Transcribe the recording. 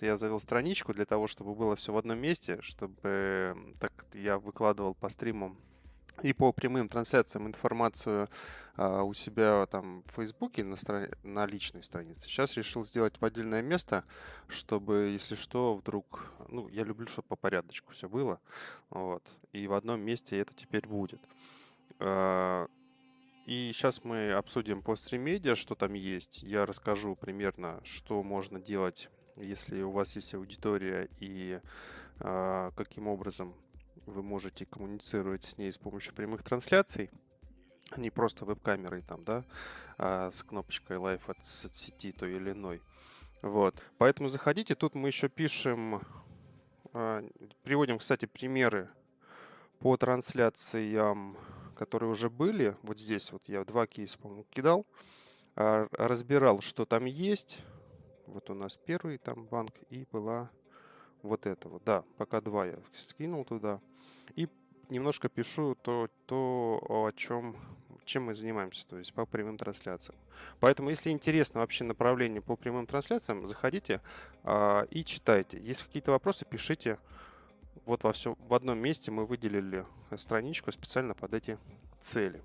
я завел страничку для того, чтобы было все в одном месте, чтобы так я выкладывал по стримам и по прямым трансляциям информацию а, у себя там в Фейсбуке на, страни... на личной странице. Сейчас решил сделать в отдельное место, чтобы, если что, вдруг... Ну, я люблю, чтобы по порядочку все было. Вот. И в одном месте это теперь будет. А, и сейчас мы обсудим по стримедиа, что там есть. Я расскажу примерно, что можно делать, если у вас есть аудитория и э, каким образом вы можете коммуницировать с ней с помощью прямых трансляций, а не просто веб-камерой там, да, а с кнопочкой Live от сети той или иной. Вот. Поэтому заходите. Тут мы еще пишем, а, приводим, кстати, примеры по трансляциям, которые уже были. Вот здесь вот я два кейса, по-моему, кидал. Разбирал, что там есть. Вот у нас первый там банк и была вот это вот. Да, пока два я скинул туда. И немножко пишу то, то о чем, чем мы занимаемся, то есть по прямым трансляциям. Поэтому, если интересно вообще направление по прямым трансляциям, заходите а, и читайте. Если какие-то вопросы, пишите. Вот во всем, в одном месте мы выделили страничку специально под эти цели.